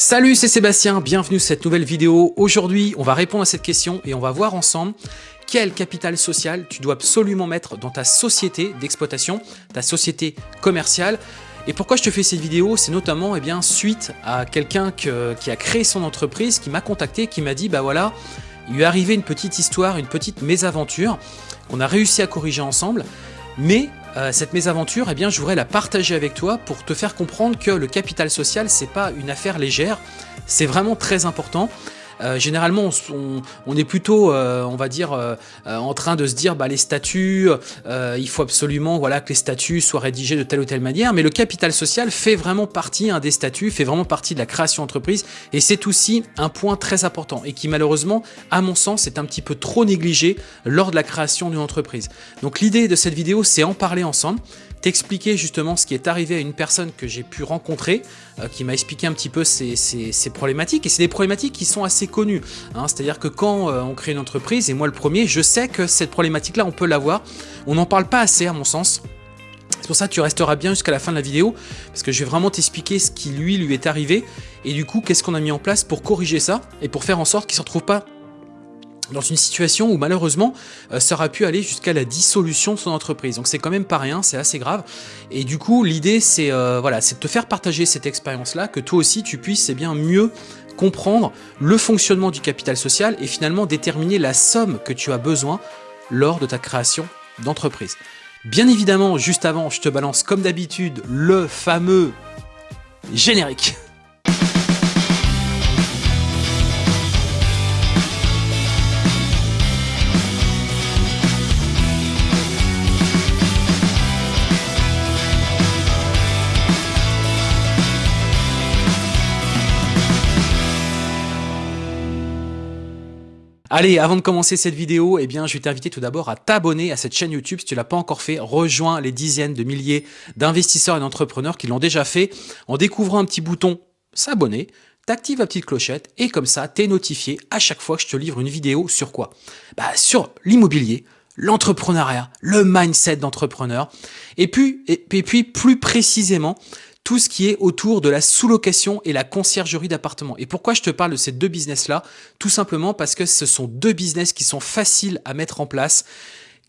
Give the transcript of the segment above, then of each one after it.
Salut, c'est Sébastien, bienvenue sur cette nouvelle vidéo. Aujourd'hui, on va répondre à cette question et on va voir ensemble quel capital social tu dois absolument mettre dans ta société d'exploitation, ta société commerciale. Et pourquoi je te fais cette vidéo? C'est notamment eh bien, suite à quelqu'un qui a créé son entreprise, qui m'a contacté, qui m'a dit, bah voilà, il lui est arrivé une petite histoire, une petite mésaventure qu'on a réussi à corriger ensemble, mais euh, cette mésaventure, eh bien, je voudrais la partager avec toi pour te faire comprendre que le capital social, c'est pas une affaire légère, c'est vraiment très important. Euh, généralement, on, est plutôt, euh, on va dire, euh, en train de se dire, bah, les statuts, il faut absolument voilà, que les statuts soient rédigés de telle ou telle manière, mais le capital social fait vraiment partie des statuts, fait vraiment partie de la création d'entreprise, et c'est aussi un point très important, et qui malheureusement, à mon sens, est un petit peu trop négligé lors de la création d'une entreprise. Donc l'idée de cette vidéo, c'est en parler ensemble, t'expliquer justement ce qui est arrivé à une personne que j'ai pu rencontrer, qui m'a expliqué un petit peu ces, problématiques. Et c'est des problématiques qui sont assez connues. Hein. C'est-à-dire que quand euh, on crée une entreprise, et moi le premier, je sais que cette problématique-là, on peut l'avoir. On n'en parle pas assez à mon sens. C'est pour ça que tu resteras bien jusqu'à la fin de la vidéo, parce que je vais vraiment t'expliquer ce qui lui, lui est arrivé, et du coup, qu'est-ce qu'on a mis en place pour corriger ça, et pour faire en sorte qu'il ne se retrouve pas dans une situation où malheureusement euh, ça aurait pu aller jusqu'à la dissolution de son entreprise. Donc c'est quand même pas rien, c'est assez grave. Et du coup l'idée c'est euh, voilà, de te faire partager cette expérience-là, que toi aussi tu puisses eh bien mieux comprendre le fonctionnement du capital social et finalement déterminer la somme que tu as besoin lors de ta création d'entreprise. Bien évidemment, juste avant, je te balance comme d'habitude le fameux générique. Allez, avant de commencer cette vidéo, eh je vais t'inviter tout d'abord à t'abonner à cette chaîne YouTube si tu l'as pas encore fait. Rejoins les dizaines de milliers d'investisseurs et d'entrepreneurs qui l'ont déjà fait. En découvrant un petit bouton s'abonner, t'actives la petite clochette et comme ça, tu es notifié à chaque fois que je te livre une vidéo sur quoi? Bah, sur l'immobilier, l'entrepreneuriat, le mindset d'entrepreneur. Et et puis plus précisément tout ce qui est autour de la sous-location et la conciergerie d'appartements. Et pourquoi je te parle de ces deux business-là? Tout simplement parce que ce sont deux business qui sont faciles à mettre en place,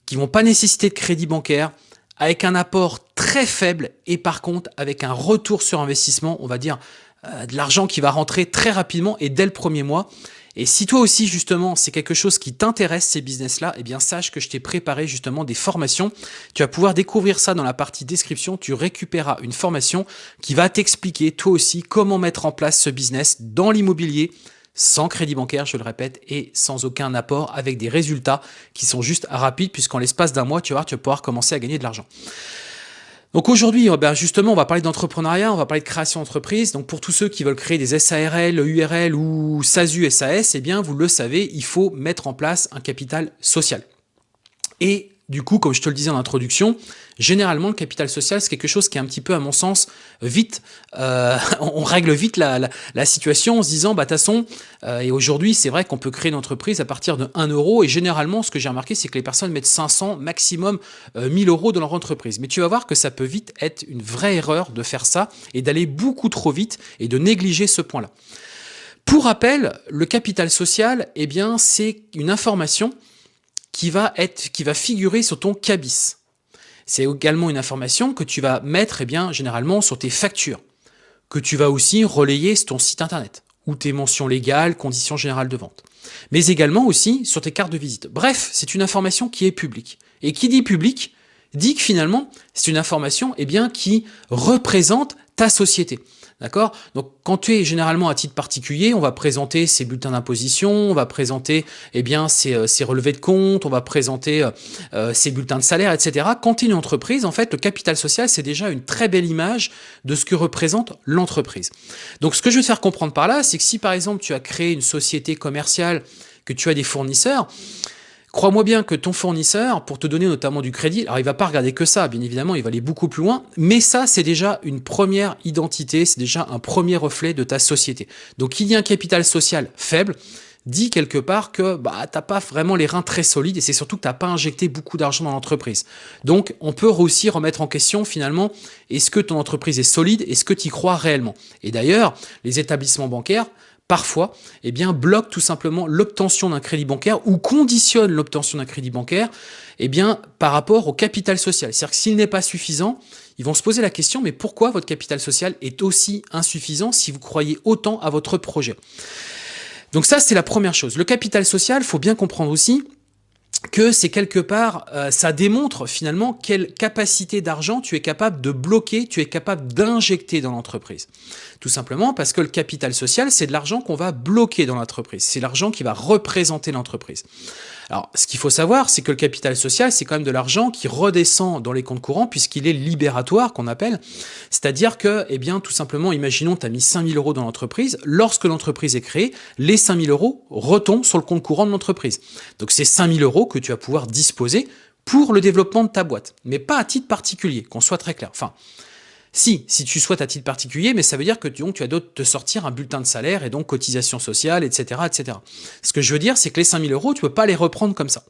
qui vont pas nécessiter de crédit bancaire, avec un apport très faible et par contre avec un retour sur investissement, on va dire euh, de l'argent qui va rentrer très rapidement et dès le premier mois. Et si toi aussi, justement, c'est quelque chose qui t'intéresse, ces business-là, eh bien, sache que je t'ai préparé justement des formations. Tu vas pouvoir découvrir ça dans la partie description. Tu récupéreras une formation qui va t'expliquer, toi aussi, comment mettre en place ce business dans l'immobilier, sans crédit bancaire, je le répète, et sans aucun apport, avec des résultats qui sont juste rapides, puisqu'en l'espace d'un mois, tu vas, tu vas pouvoir commencer à gagner de l'argent. Donc aujourd'hui, euh, ben justement, on va parler d'entrepreneuriat, on va parler de création d'entreprise. Donc pour tous ceux qui veulent créer des SARL, URL ou SASU, SAS, eh bien vous le savez, il faut mettre en place un capital social. Et du coup, comme je te le disais en introduction, généralement, le capital social, c'est quelque chose qui est un petit peu, à mon sens, vite, euh, on règle vite la, situation en se disant, bah, façon, euh, et aujourd'hui, c'est vrai qu'on peut créer une entreprise à partir de 1 euro, et généralement, ce que j'ai remarqué, c'est que les personnes mettent 500, maximum 1000 euh, euros dans leur entreprise. Mais tu vas voir que ça peut vite être une vraie erreur de faire ça, et d'aller beaucoup trop vite, et de négliger ce point-là. Pour rappel, le capital social, eh bien, c'est une information qui va, figurer sur ton cabis. C'est également une information que tu vas mettre eh bien, généralement sur tes factures, que tu vas aussi relayer sur ton site internet, ou tes mentions légales, conditions générales de vente, mais également aussi sur tes cartes de visite. Bref, c'est une information qui est publique. Et qui dit public, dit que finalement, c'est une information eh qui représente ta société. D'accord? Donc, quand tu es généralement à titre particulier, on va présenter ses bulletins d'imposition, on va présenter eh bien ses, euh, relevés de compte, on va présenter euh, euh, ses bulletins de salaire, etc. Quand tu es une entreprise, en fait, le capital social, c'est déjà une très belle image de ce que représente l'entreprise. Donc, ce que je veux te faire comprendre par là, c'est que si, par exemple, tu as créé une société commerciale, que tu as des fournisseurs, Crois-moi bien que ton fournisseur, pour te donner notamment du crédit, alors il va pas regarder que ça, bien évidemment, il va aller beaucoup plus loin, mais ça, c'est déjà une première identité, c'est déjà un premier reflet de ta société. Donc, il y a un capital social faible, dit quelque part que bah, tu n'as pas vraiment les reins très solides et c'est surtout que tu n'as pas injecté beaucoup d'argent dans l'entreprise. Donc, on peut aussi remettre en question finalement, est-ce que ton entreprise est solide Est-ce que tu y crois réellement? Et d'ailleurs, les établissements bancaires, parfois, eh bien, bloquent tout simplement l'obtention d'un crédit bancaire ou conditionnent l'obtention d'un crédit bancaire eh bien, par rapport au capital social. C'est-à-dire que s'il n'est pas suffisant, ils vont se poser la question, mais pourquoi votre capital social est aussi insuffisant si vous croyez autant à votre projet? Donc ça, c'est la première chose. Le capital social, faut bien comprendre aussi que c'est quelque part, euh, ça démontre finalement quelle capacité d'argent tu es capable de bloquer, tu es capable d'injecter dans l'entreprise. Tout simplement parce que le capital social, c'est de l'argent qu'on va bloquer dans l'entreprise. C'est l'argent qui va représenter l'entreprise. Alors, ce qu'il faut savoir, c'est que le capital social, c'est quand même de l'argent qui redescend dans les comptes courants puisqu'il est libératoire, qu'on appelle. C'est-à-dire que, eh bien, tout simplement, imaginons, tu as mis 5000 euros dans l'entreprise. Lorsque l'entreprise est créée, les 5000 euros retombent sur le compte courant de l'entreprise. Donc, c'est 5000 euros que tu vas pouvoir disposer pour le développement de ta boîte, mais pas à titre particulier, qu'on soit très clair. Enfin, si, si tu souhaites à titre particulier, mais ça veut dire que tu as d'autres te sortir un bulletin de salaire et donc cotisation sociale, etc., etc. Ce que je veux dire, c'est que les 5000 euros, tu peux pas les reprendre comme ça.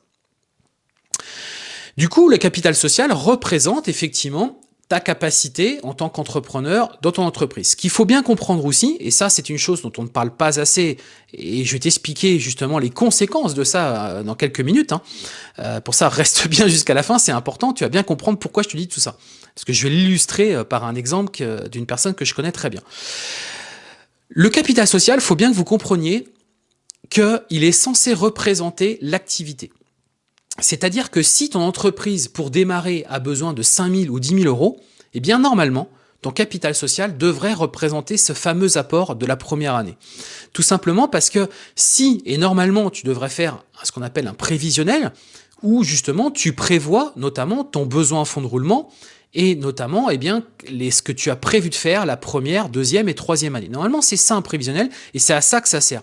Du coup, le capital social représente effectivement ta capacité en tant qu'entrepreneur dans ton entreprise. Ce qu'il faut bien comprendre aussi, et ça c'est une chose dont on ne parle pas assez, et je vais t'expliquer justement les conséquences de ça euh, dans quelques minutes. Hein. Euh, pour ça, reste bien jusqu'à la fin, c'est important, tu vas bien comprendre pourquoi je te dis tout ça. Parce que je vais l'illustrer euh, par un exemple d'une personne que je connais très bien. Le capital social, faut bien que vous compreniez qu'il est censé représenter l'activité. C'est-à-dire que si ton entreprise, pour démarrer, a besoin de 5 000 ou 10 000 euros, eh bien normalement, ton capital social devrait représenter ce fameux apport de la première année. Tout simplement parce que si, et normalement tu devrais faire ce qu'on appelle un prévisionnel, où justement tu prévois notamment ton besoin en fonds de roulement et notamment eh bien, les, ce que tu as prévu de faire la première, deuxième et troisième année. Normalement, c'est ça un prévisionnel et c'est à ça que ça sert.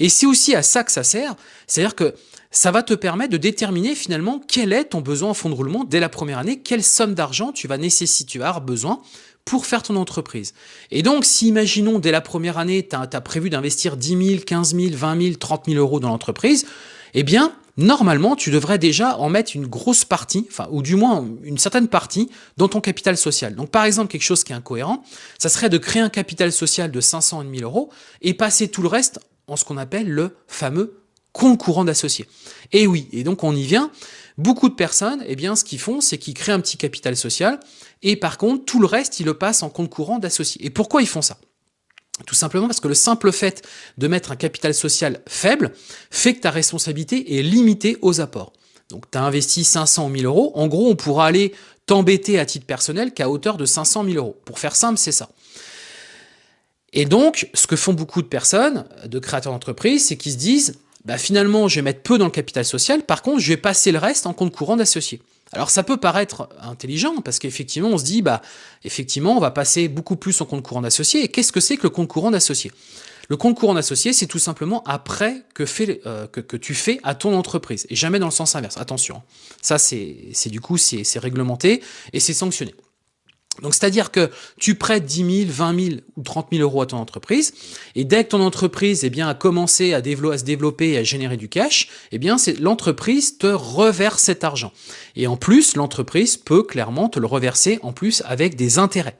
Et c'est aussi à ça que ça sert, c'est-à-dire que ça va te permettre de déterminer finalement quel est ton besoin en fonds de roulement dès la première année, quelle somme d'argent tu vas nécessiter, tu vas avoir besoin pour faire ton entreprise. Et donc, si imaginons dès la première année, tu as, prévu d'investir 10 000, 15 000, 20 000, 30 000 euros dans l'entreprise, eh bien, normalement, tu devrais déjà en mettre une grosse partie, enfin, ou du moins une certaine partie, dans ton capital social. Donc, par exemple, quelque chose qui est incohérent, ça serait de créer un capital social de 500 et 1000 euros et passer tout le reste en ce qu'on appelle le fameux compte courant d'associés. Et oui, et donc on y vient. Beaucoup de personnes, eh bien, ce qu'ils font, c'est qu'ils créent un petit capital social et par contre, tout le reste, ils le passent en compte courant d'associés. Et pourquoi ils font ça? Tout simplement parce que le simple fait de mettre un capital social faible fait que ta responsabilité est limitée aux apports. Donc tu as investi 500 000 euros, en gros on pourra aller t'embêter à titre personnel qu'à hauteur de 500 000 euros. Pour faire simple, c'est ça. Et donc, ce que font beaucoup de personnes, de créateurs d'entreprise, c'est qu'ils se disent, bah finalement, je vais mettre peu dans le capital social, par contre, je vais passer le reste en compte courant d'associé. Alors ça peut paraître intelligent, parce qu'effectivement, on se dit, bah effectivement, on va passer beaucoup plus en compte courant d'associé. Et qu'est-ce que c'est que le compte courant d'associé le compte courant d'associé, c'est tout simplement après que, fait, euh, que, que, tu fais à ton entreprise, et jamais dans le sens inverse. Attention, ça c'est du coup, c'est réglementé et c'est sanctionné. Donc, c'est-à-dire que tu prêtes 10 000, 20 000 ou 30 000 euros à ton entreprise, et dès que ton entreprise eh bien, a commencé à, se développer et à générer du cash, eh bien, l'entreprise te reverse cet argent. Et en plus, l'entreprise peut clairement te le reverser en plus avec des intérêts.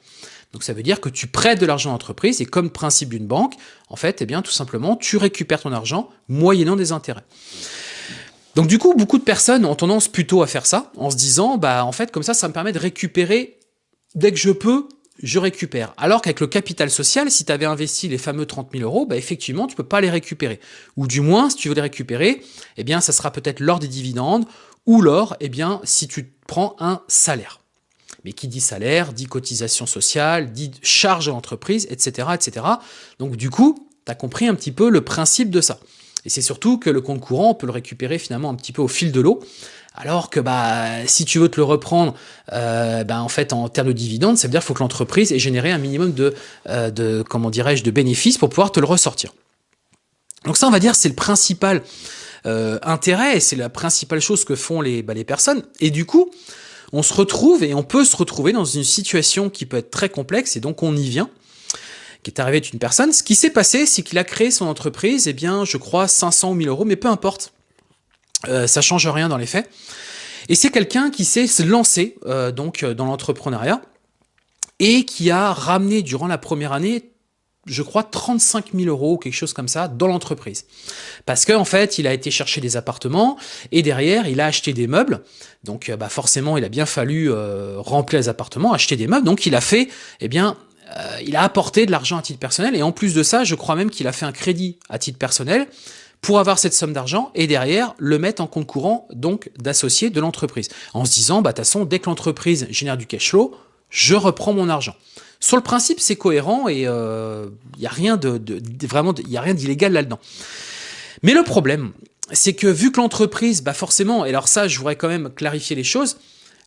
Donc ça veut dire que tu prêtes de l'argent à l'entreprise et comme principe d'une banque, en fait, eh bien, tout simplement, tu récupères ton argent moyennant des intérêts. Donc du coup, beaucoup de personnes ont tendance plutôt à faire ça, en se disant, bah en fait, comme ça, ça me permet de récupérer dès que je peux, je récupère. Alors qu'avec le capital social, si tu avais investi les fameux 30 000 euros, bah effectivement, tu peux pas les récupérer. Ou du moins, si tu veux les récupérer, eh bien, ça sera peut-être lors des dividendes ou lors, eh bien, si tu prends un salaire. Mais qui dit salaire, dit cotisation sociale, dit charge à l'entreprise, etc., etc. Donc, du coup, tu as compris un petit peu le principe de ça. Et c'est surtout que le compte courant, on peut le récupérer finalement un petit peu au fil de l'eau. Alors que bah, si tu veux te le reprendre, euh, bah, en fait, en termes de dividendes, ça veut dire qu'il faut que l'entreprise ait généré un minimum de, euh, de comment dirais-je, de bénéfices pour pouvoir te le ressortir. Donc ça, on va dire, c'est le principal euh, intérêt, et c'est la principale chose que font les, bah, les personnes. Et du coup, on se retrouve et on peut se retrouver dans une situation qui peut être très complexe, et donc on y vient, qui est arrivé d'une personne. Ce qui s'est passé, c'est qu'il a créé son entreprise, eh bien, je crois 500 ou 1000 euros, mais peu importe. Euh, ça change rien dans les faits. Et c'est quelqu'un qui s'est lancé euh, donc euh, dans l'entrepreneuriat et qui a ramené durant la première année je crois 35 000 euros, quelque chose comme ça, dans l'entreprise. Parce qu'en en fait, il a été chercher des appartements et derrière, il a acheté des meubles. Donc, bah forcément, il a bien fallu remplir les appartements, acheter des meubles. Donc, il a fait, eh bien, il a apporté de l'argent à titre personnel et en plus de ça, je crois même qu'il a fait un crédit à titre personnel pour avoir cette somme d'argent et derrière le mettre en compte courant donc d'associé de l'entreprise. En se disant, bah, de toute façon, dès que l'entreprise génère du cash flow, je reprends mon argent. Sur le principe, c'est cohérent et il euh, n'y a rien de, vraiment, il a rien d'illégal là-dedans. Mais le problème, c'est que vu que l'entreprise, bah forcément, et alors ça, je voudrais quand même clarifier les choses,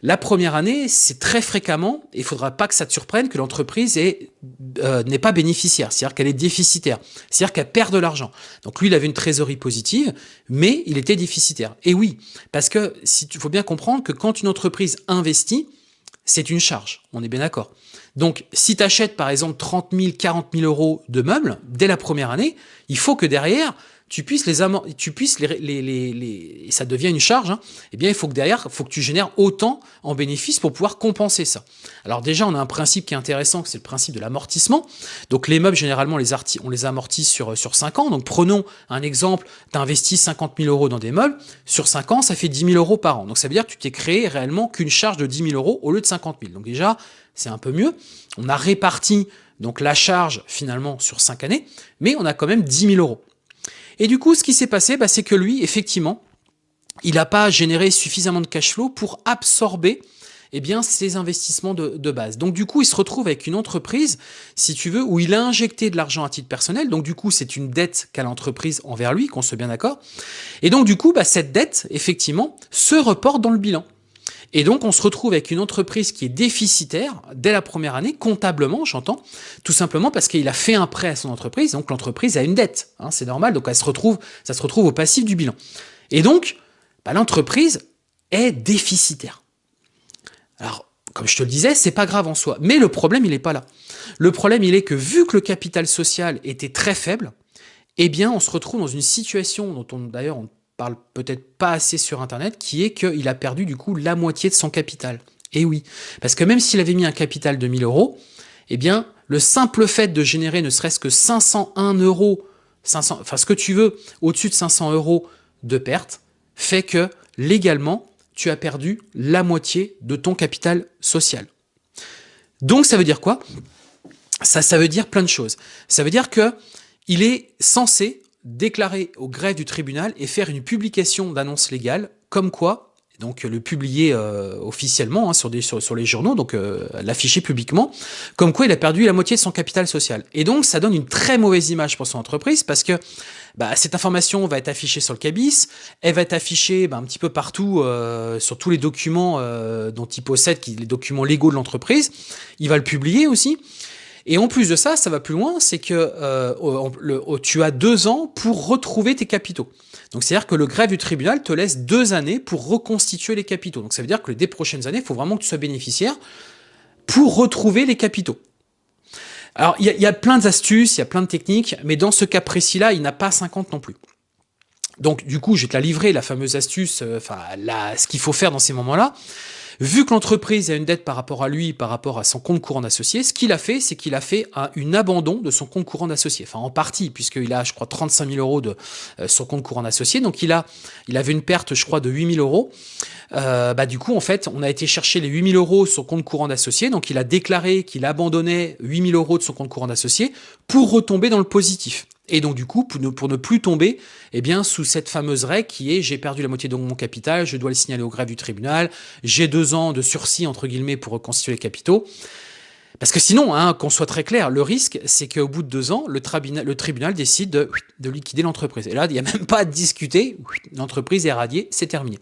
la première année, c'est très fréquemment, et il faudra pas que ça te surprenne, que l'entreprise euh, n'est pas bénéficiaire, c'est-à-dire qu'elle est déficitaire, c'est-à-dire qu'elle perd de l'argent. Donc lui, il avait une trésorerie positive, mais il était déficitaire. Et oui, parce que si tu faut bien comprendre que quand une entreprise investit, c'est une charge, on est bien d'accord. Donc si tu achètes par exemple 30 000, 40 000 euros de meubles dès la première année, il faut que derrière, tu puisses les tu puisses les, les, les, et ça devient une charge, hein, eh bien il faut que derrière, il faut que tu génères autant en bénéfices pour pouvoir compenser ça. Alors déjà, on a un principe qui est intéressant, c'est le principe de l'amortissement. Donc les meubles, généralement, on les amortit sur, sur 5 ans. Donc prenons un exemple, tu investis 50 000 euros dans des meubles, sur 5 ans, ça fait 10 000 euros par an. Donc ça veut dire que tu t'es créé réellement qu'une charge de 10 000 euros au lieu de 50 000. Donc déjà, c'est un peu mieux. On a réparti donc la charge finalement sur 5 années, mais on a quand même 10 000 euros. Et du coup, ce qui s'est passé, bah, c'est que lui, effectivement, il n'a pas généré suffisamment de cash flow pour absorber eh ses investissements de, de, base. Donc du coup, il se retrouve avec une entreprise, si tu veux, où il a injecté de l'argent à titre personnel. Donc du coup, c'est une dette qu'a l'entreprise envers lui, qu'on se bien d'accord. Et donc du coup, bah, cette dette, effectivement, se reporte dans le bilan. Et donc, on se retrouve avec une entreprise qui est déficitaire dès la première année, comptablement, j'entends, tout simplement parce qu'il a fait un prêt à son entreprise, donc l'entreprise a une dette, hein, c'est normal, donc elle se retrouve, ça se retrouve au passif du bilan. Et donc, bah, l'entreprise est déficitaire. Alors, comme je te le disais, c'est pas grave en soi, mais le problème, il n'est pas là. Le problème, il est que vu que le capital social était très faible, eh bien, on se retrouve dans une situation dont on, d'ailleurs, on parle peut-être pas assez sur Internet, qui est qu'il a perdu du coup la moitié de son capital. Et oui, parce que même s'il avait mis un capital de 1000 euros, eh bien, le simple fait de générer ne serait-ce que 501 euros, 500, enfin ce que tu veux, au-dessus de 500 euros de perte, fait que légalement, tu as perdu la moitié de ton capital social. Donc ça veut dire quoi? Ça, veut dire plein de choses. Ça veut dire que il est censé déclarer au greffe du tribunal et faire une publication d'annonce légale, comme quoi, donc le publier euh, officiellement hein, sur, des, sur, les journaux, donc euh, l'afficher publiquement, comme quoi il a perdu la moitié de son capital social. Et donc ça donne une très mauvaise image pour son entreprise parce que bah, cette information va être affichée sur le cabis, elle va être affichée bah, un petit peu partout euh, sur tous les documents dont il possède, les documents légaux de l'entreprise. Il va le publier aussi. Et en plus de ça, ça va plus loin, c'est que euh, tu as deux ans pour retrouver tes capitaux. Donc c'est-à-dire que le greffe du tribunal te laisse deux années pour reconstituer les capitaux. Donc ça veut dire que les prochaines années, il faut vraiment que tu sois bénéficiaire pour retrouver les capitaux. Alors il y, a plein d'astuces, il y a plein de techniques, mais dans ce cas précis-là, il n'a pas 50 non plus. Donc du coup, je vais te la livrer, la fameuse astuce, euh, enfin ce qu'il faut faire dans ces moments-là. Vu que l'entreprise a une dette par rapport à lui, par rapport à son compte courant d'associé, ce qu'il a fait, c'est qu'il a fait un, abandon de son compte courant d'associé. Enfin, en partie, puisqu'il a, je crois, 35 000 euros de euh, son compte courant d'associé. Donc, il a, il avait une perte, je crois, de 8 000 euros. Euh, bah, du coup, en fait, on a été chercher les 8 000 euros sur son compte courant d'associé. Donc, il a déclaré qu'il abandonnait 8 000 euros de son compte courant d'associé pour retomber dans le positif. Et donc du coup, pour ne, plus tomber eh bien, sous cette fameuse règle qui est j'ai perdu la moitié de mon capital, je dois le signaler au greffe du tribunal, j'ai deux ans de sursis entre guillemets pour reconstituer les capitaux. Parce que sinon, hein, qu'on soit très clair, le risque, c'est qu'au bout de deux ans, le, tribunal, décide de, de liquider l'entreprise. Et là, il n'y a même pas à discuter, l'entreprise est radiée, c'est terminé.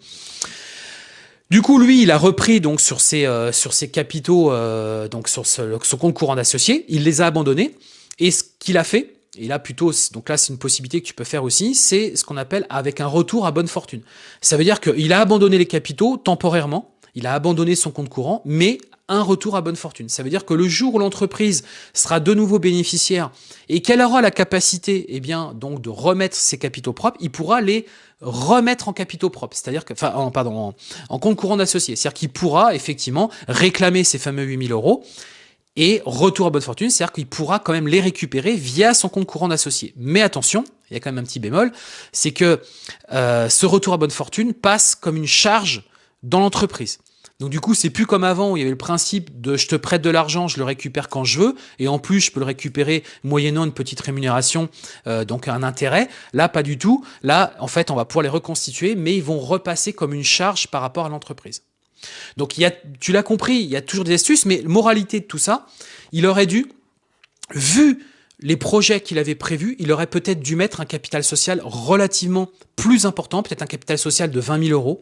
Du coup, lui, il a repris donc sur ses, euh, capitaux, euh, donc sur son compte courant d'associé, il les a abandonnés. Et ce qu'il a fait, et là plutôt, donc là c'est une possibilité que tu peux faire aussi, c'est ce qu'on appelle avec un retour à bonne fortune. Ça veut dire qu'il a abandonné les capitaux temporairement, il a abandonné son compte courant, mais un retour à bonne fortune. Ça veut dire que le jour où l'entreprise sera de nouveau bénéficiaire et qu'elle aura la capacité, eh bien, donc de remettre ses capitaux propres, il pourra les remettre en capitaux propres, c'est-à-dire que, enfin, en, pardon, en, compte courant d'associé. C'est-à-dire qu'il pourra effectivement réclamer ces fameux 8000 euros et retour à bonne fortune, c'est-à-dire qu'il pourra quand même les récupérer via son compte courant d'associé. Mais attention, il y a quand même un petit bémol, c'est que euh, ce retour à bonne fortune passe comme une charge dans l'entreprise. Donc du coup, c'est plus comme avant où il y avait le principe de je te prête de l'argent, je le récupère quand je veux, et en plus je peux le récupérer moyennant une petite rémunération, euh, donc un intérêt. Là, pas du tout. Là, en fait, on va pouvoir les reconstituer, mais ils vont repasser comme une charge par rapport à l'entreprise. Donc il y a, tu l'as compris, il y a toujours des astuces, mais moralité de tout ça, il aurait dû, vu les projets qu'il avait prévus, il aurait peut-être dû mettre un capital social relativement plus important, peut-être un capital social de 20 000 euros,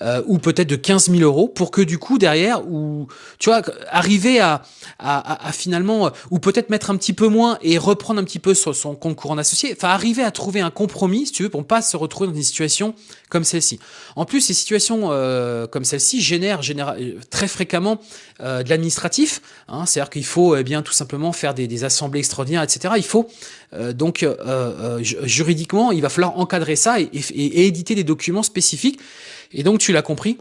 euh, ou peut-être de 15 000 euros, pour que du coup derrière, ou tu vois, arriver à, finalement, euh, ou peut-être mettre un petit peu moins et reprendre un petit peu son compte courant associé, enfin arriver à trouver un compromis, si tu veux, pour ne pas se retrouver dans une situation comme celle-ci. En plus, ces situations euh, comme celle-ci génèrent, très fréquemment de l'administratif, hein, c'est-à-dire qu'il faut eh bien tout simplement faire des assemblées extraordinaires, etc. Il faut euh, donc euh, juridiquement, il va falloir encadrer ça et, et, éditer des documents spécifiques. Et donc, tu l'as compris,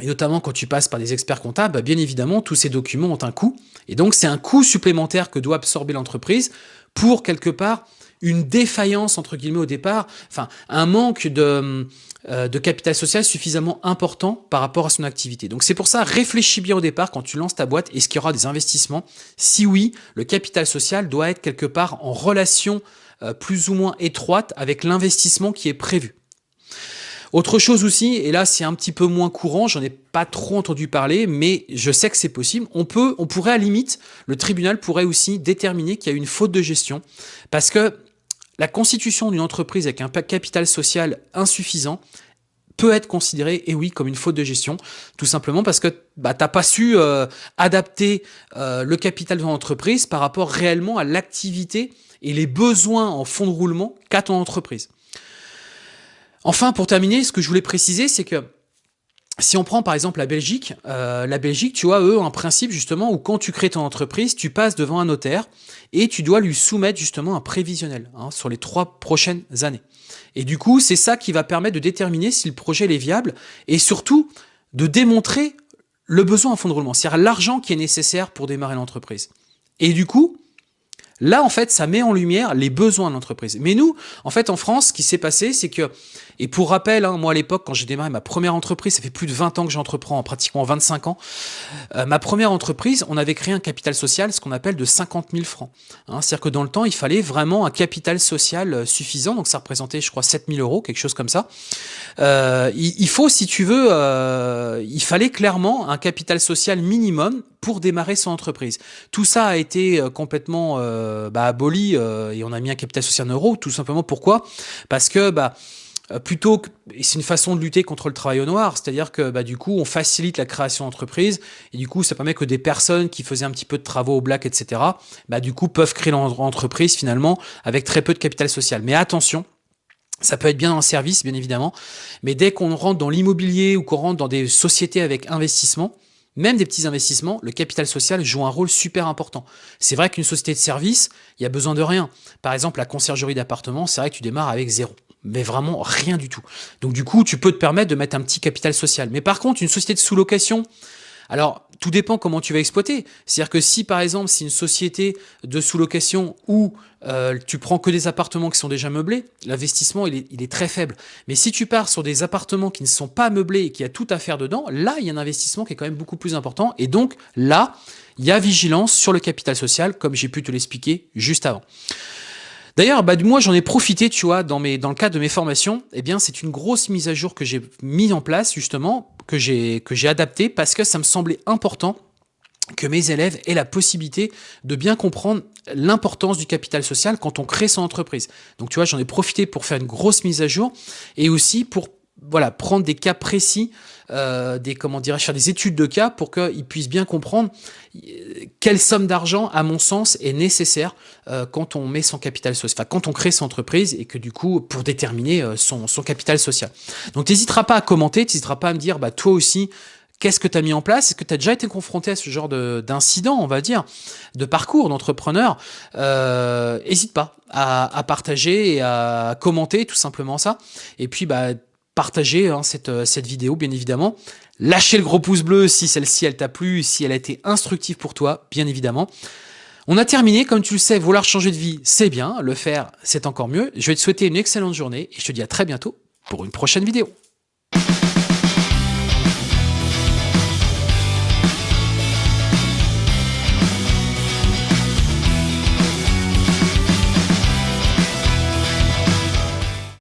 et notamment quand tu passes par des experts comptables, bah, bien évidemment, tous ces documents ont un coût. Et donc, c'est un coût supplémentaire que doit absorber l'entreprise pour, quelque part, une défaillance, entre guillemets, au départ, enfin, un manque de, euh, de capital social suffisamment important par rapport à son activité. Donc c'est pour ça, réfléchis bien au départ quand tu lances ta boîte, est-ce qu'il y aura des investissements Si oui, le capital social doit être quelque part en relation euh, plus ou moins étroite avec l'investissement qui est prévu. Autre chose aussi, et là c'est un petit peu moins courant, j'en ai pas trop entendu parler, mais je sais que c'est possible, on peut, on pourrait à la limite, le tribunal pourrait aussi déterminer qu'il y a une faute de gestion, parce que la constitution d'une entreprise avec un capital social insuffisant peut être considérée, et oui, comme une faute de gestion, tout simplement parce que bah, tu n'as pas su euh, adapter euh, le capital de ton entreprise par rapport réellement à l'activité et les besoins en fonds de roulement qu'a ton entreprise. Enfin, pour terminer, ce que je voulais préciser, c'est que si on prend par exemple la Belgique, euh, la Belgique, tu vois, eux, un principe justement où quand tu crées ton entreprise, tu passes devant un notaire et tu dois lui soumettre justement un prévisionnel hein, sur les trois prochaines années. Et du coup, c'est ça qui va permettre de déterminer si le projet est viable et surtout de démontrer le besoin en fonds de roulement, c'est-à-dire l'argent qui est nécessaire pour démarrer l'entreprise. Et du coup, Là, en fait, ça met en lumière les besoins de l'entreprise. Mais nous, en fait, en France, ce qui s'est passé, c'est que, et pour rappel, hein, moi à l'époque, quand j'ai démarré ma première entreprise, ça fait plus de 20 ans que j'entreprends, pratiquement 25 ans, euh, ma première entreprise, on avait créé un capital social, ce qu'on appelle de 50 000 francs. Hein, C'est-à-dire que dans le temps, il fallait vraiment un capital social euh, suffisant, donc ça représentait, je crois, 7 000 euros, quelque chose comme ça. Euh, il, il, faut, si tu veux, il fallait clairement un capital social minimum pour démarrer son entreprise. Tout ça a été complètement bah, aboli euh, et on a mis un capital social en euros, tout simplement pourquoi? Parce que bah, plutôt que c'est une façon de lutter contre le travail au noir, c'est-à-dire que bah, du coup on facilite la création d'entreprise et du coup ça permet que des personnes qui faisaient un petit peu de travaux au black, etc. Bah, du coup peuvent créer leur entreprise finalement avec très peu de capital social. Mais attention, ça peut être bien dans service, bien évidemment, mais dès qu'on rentre dans l'immobilier ou qu'on rentre dans des sociétés avec investissement, même des petits investissements, le capital social joue un rôle super important. C'est vrai qu'une société de service, il y a besoin de rien. Par exemple, la conciergerie d'appartement, c'est vrai que tu démarres avec zéro. Mais vraiment rien du tout. Donc du coup, tu peux te permettre de mettre un petit capital social. Mais par contre, une société de sous-location, alors, tout dépend comment tu vas exploiter. C'est-à-dire que si, par exemple, c'est une société de sous-location où euh, tu prends que des appartements qui sont déjà meublés, l'investissement, il est, très faible. Mais si tu pars sur des appartements qui ne sont pas meublés et qui a tout à faire dedans, là, il y a un investissement qui est quand même beaucoup plus important. Et donc, là, il y a vigilance sur le capital social, comme j'ai pu te l'expliquer juste avant. D'ailleurs, bah, moi, j'en ai profité, tu vois, dans, dans le cadre de mes formations. Eh bien, c'est une grosse mise à jour que j'ai mis en place, justement, que j'ai adapté parce que ça me semblait important que mes élèves aient la possibilité de bien comprendre l'importance du capital social quand on crée son entreprise. Donc, tu vois, j'en ai profité pour faire une grosse mise à jour et aussi pour voilà, prendre des cas précis, euh, des comment dirais-je, faire des études de cas pour qu'ils puissent bien comprendre euh, quelle somme d'argent, à mon sens, est nécessaire euh, quand on met son capital social, enfin quand on crée son entreprise et que du coup, pour déterminer euh, son, son capital social. Donc, n'hésiteras pas à commenter, n'hésiteras pas à me dire, bah toi aussi, Qu'est-ce que tu as mis en place? Est-ce que tu as déjà été confronté à ce genre d'incident, on va dire, de parcours d'entrepreneur? N'hésite pas à, partager et à commenter tout simplement ça. Et puis, bah, partager hein, cette, cette vidéo, bien évidemment. Lâchez le gros pouce bleu si celle-ci, elle t'a plu, si elle a été instructive pour toi, bien évidemment. On a terminé, comme tu le sais, vouloir changer de vie, c'est bien, le faire, c'est encore mieux. Je vais te souhaiter une excellente journée et je te dis à très bientôt pour une prochaine vidéo.